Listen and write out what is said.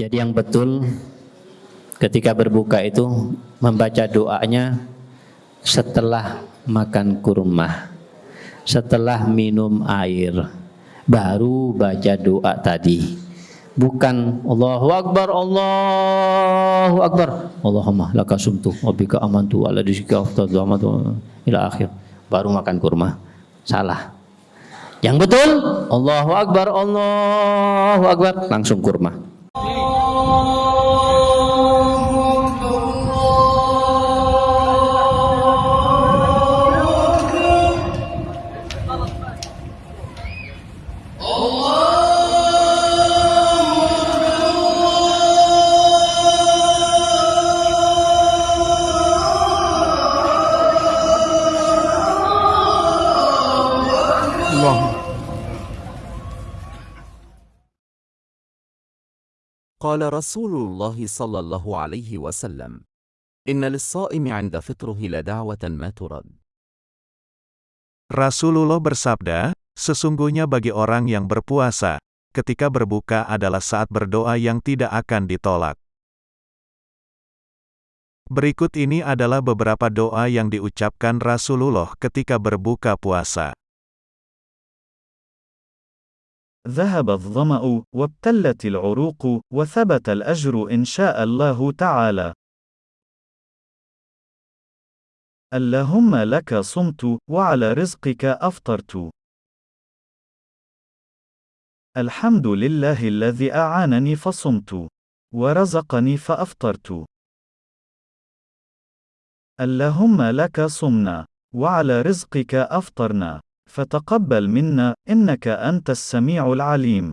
Jadi yang betul ketika berbuka itu membaca doanya setelah makan kurma, setelah minum air, baru baca doa tadi. Bukan Allahu Akbar, Allahu Akbar. Allahumma laka sumtu bika amantu ala aftadu amatu ila akhir. Baru makan kurma. Salah. Yang betul Allahu Akbar, Allahu Akbar, langsung kurma. قال رسول الله صلى الله عليه وسلم إن للصائم عند فطره لدعوة ما ترد Rasulullah bersabda, sesungguhnya bagi orang yang berpuasa, ketika berbuka adalah saat berdoa yang tidak akan ditolak. Berikut ini adalah beberapa doa yang diucapkan Rasulullah ketika berbuka puasa. ذهب الظمأ وابتلت العروق وثبت الأجر إن شاء الله تعالى. اللهم لك صمت وعلى رزقك أفطرت. الحمد لله الذي أعانني فصمت ورزقني فأفطرت. اللهم لك صمنا وعلى رزقك أفطرنا فتقبل منا إنك أنت السميع العليم.